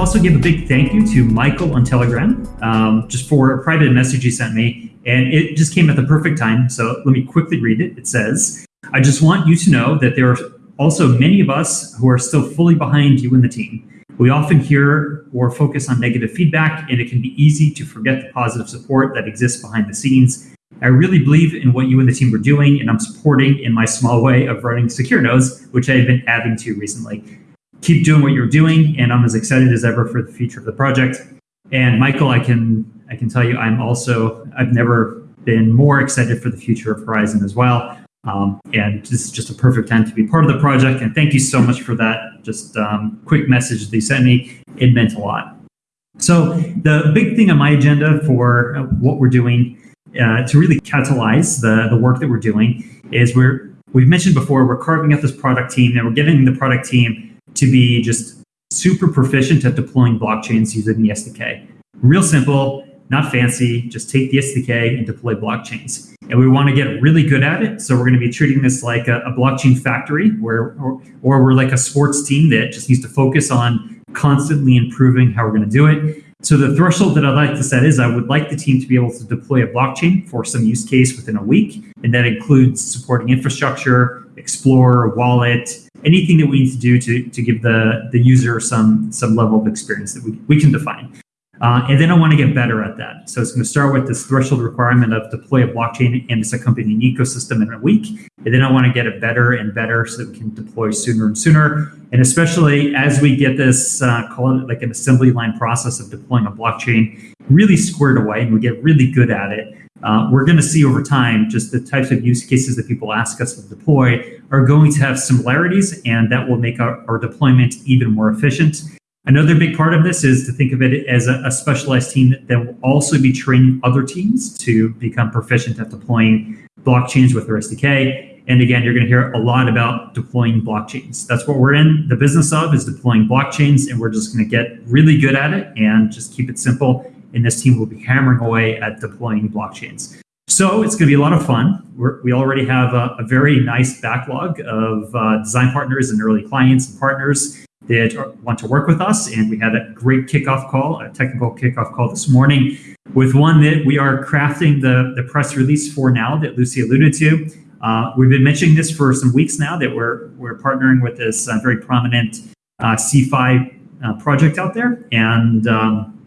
also give a big thank you to Michael on Telegram um, just for a private message he sent me. And it just came at the perfect time. So let me quickly read it. It says, I just want you to know that there are also many of us who are still fully behind you and the team. We often hear or focus on negative feedback, and it can be easy to forget the positive support that exists behind the scenes. I really believe in what you and the team are doing, and I'm supporting in my small way of running Secure Nodes, which I've been adding to recently keep doing what you're doing, and I'm as excited as ever for the future of the project. And Michael, I can I can tell you, I'm also I've never been more excited for the future of Horizen as well. Um, and this is just a perfect time to be part of the project. And thank you so much for that. Just um, quick message they sent me. It meant a lot. So the big thing on my agenda for what we're doing uh, to really catalyze the, the work that we're doing is we're we've mentioned before we're carving out this product team and we're getting the product team to be just super proficient at deploying blockchains using the SDK. Real simple, not fancy, just take the SDK and deploy blockchains. And we want to get really good at it. So we're going to be treating this like a, a blockchain factory where, or, or we're like a sports team that just needs to focus on constantly improving how we're going to do it. So the threshold that I'd like to set is I would like the team to be able to deploy a blockchain for some use case within a week. And that includes supporting infrastructure, Explorer, wallet, anything that we need to do to, to give the, the user some, some level of experience that we, we can define. Uh, and then I want to get better at that. So it's going to start with this threshold requirement of deploy a blockchain and its accompanying ecosystem in a week. And then I want to get it better and better so that we can deploy sooner and sooner. And especially as we get this, uh, call it like an assembly line process of deploying a blockchain really squared away and we get really good at it, uh, we're going to see over time just the types of use cases that people ask us to deploy are going to have similarities, and that will make our, our deployment even more efficient. Another big part of this is to think of it as a, a, specialized team that, that will also be training other teams to become proficient at deploying blockchains with their SDK. And again, you're going to hear a lot about deploying blockchains. That's what we're in the business of is deploying blockchains, and we're just going to get really good at it and just keep it simple and this team will be hammering away at deploying blockchains. So it's going to be a lot of fun. We're, we already have a, a, very nice backlog of uh, design partners and early clients and partners that want to work with us. And we had a great kickoff call, a technical kickoff call this morning with one that we are crafting the, the press release for now that Lucy alluded to. Uh, we've been mentioning this for some weeks now that we're, we're partnering with this uh, very prominent uh, CeFi uh, project out there. And um,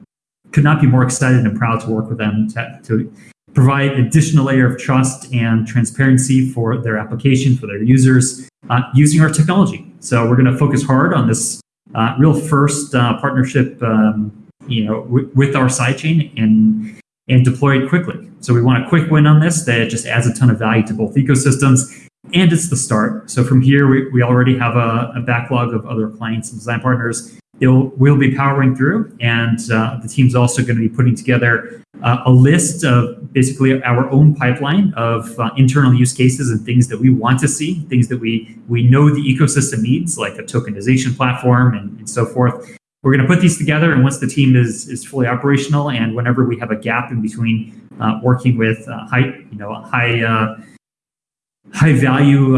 could not be more excited and proud to work with them to, to provide additional layer of trust and transparency for their application, for their users, uh, using our technology. So we're going to focus hard on this uh, real first uh, partnership, um, you know, with our sidechain and and deploy it quickly. So we want a quick win on this that just adds a ton of value to both ecosystems. And it's the start. So from here, we, we already have a, a backlog of other clients and design partners it'll, we'll be powering through. And uh, the team's also going to be putting together uh, a list of basically our own pipeline of uh, internal use cases and things that we want to see, things that we, we know the ecosystem needs, like a tokenization platform and, and so forth. We're going to put these together, and once the team is, is fully operational, and whenever we have a gap in between uh, working with uh, high, you know, high, uh, high value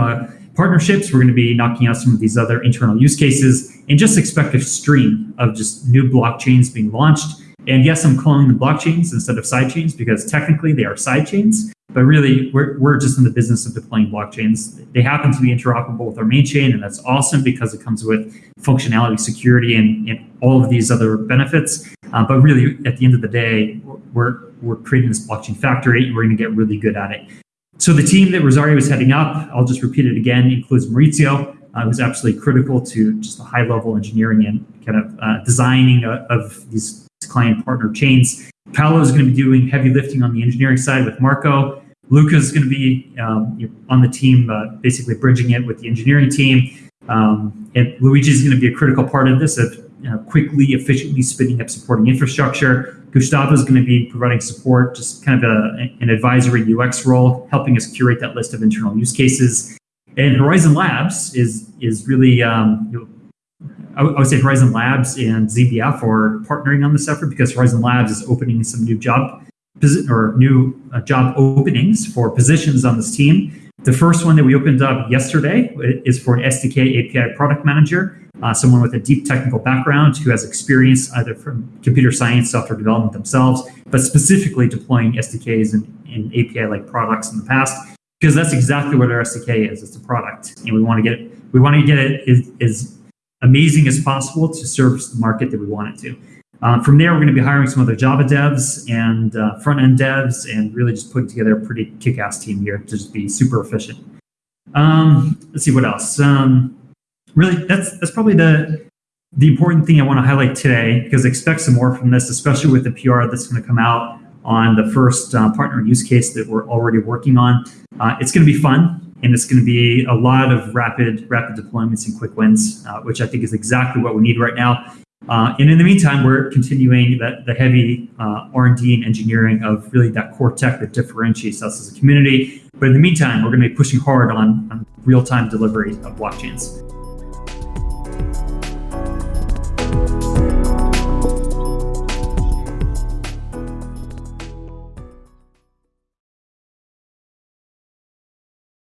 partnerships. We're going to be knocking out some of these other internal use cases and just expect a stream of just new blockchains being launched. And yes, I'm calling them blockchains instead of sidechains because technically they are sidechains, but really we're, we're just in the business of deploying blockchains. They happen to be interoperable with our main chain, and that's awesome because it comes with functionality, security, and, and all of these other benefits. Uh, but really, at the end of the day, we're, we're creating this blockchain factory and we're going to get really good at it. So the team that Rosario was heading up, I'll just repeat it again, includes Maurizio, uh, who's absolutely critical to just the high level engineering and kind of uh, designing uh, of these client partner chains. Paolo is going to be doing heavy lifting on the engineering side with Marco. Luca is going to be um, on the team, uh, basically bridging it with the engineering team. Um, and Luigi is going to be a critical part of this, know, quickly, efficiently spinning up supporting infrastructure. Gustavo is going to be providing support, just kind of a, an advisory UX role, helping us curate that list of internal use cases. And Horizen Labs is is really, um, you know, I, would say Horizen Labs and ZBF are partnering on this effort because Horizen Labs is opening some new job or new uh, job openings for positions on this team. The first one that we opened up yesterday is for an SDK API product manager. uh, someone with a deep technical background who has experience either from computer science, software development themselves, but specifically deploying SDKs and, and API-like products in the past, because that's exactly what our SDK is. It's a product, and we want to get it. We want to get it as, as amazing as possible to service the market that we want it to. Um, from there, we're going to be hiring some other Java devs and uh, front end devs, and really just putting together a pretty kick ass team here to just be super efficient. Um, let's see what else. Um, really, that's that's probably the the important thing I want to highlight today because expect some more from this, especially with the PR that's going to come out on the first uh, partner use case that we're already working on. Uh, it's going to be fun and it's going to be a lot of rapid rapid deployments and quick wins, uh, which I think is exactly what we need right now. Uh, and in the meantime, we're continuing that, the heavy uh, R&D and engineering of really that core tech that differentiates us as a community. But in the meantime, we're going to be pushing hard on, on real-time delivery of blockchains.